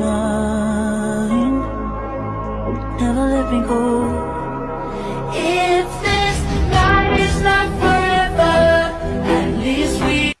mine Never let me go.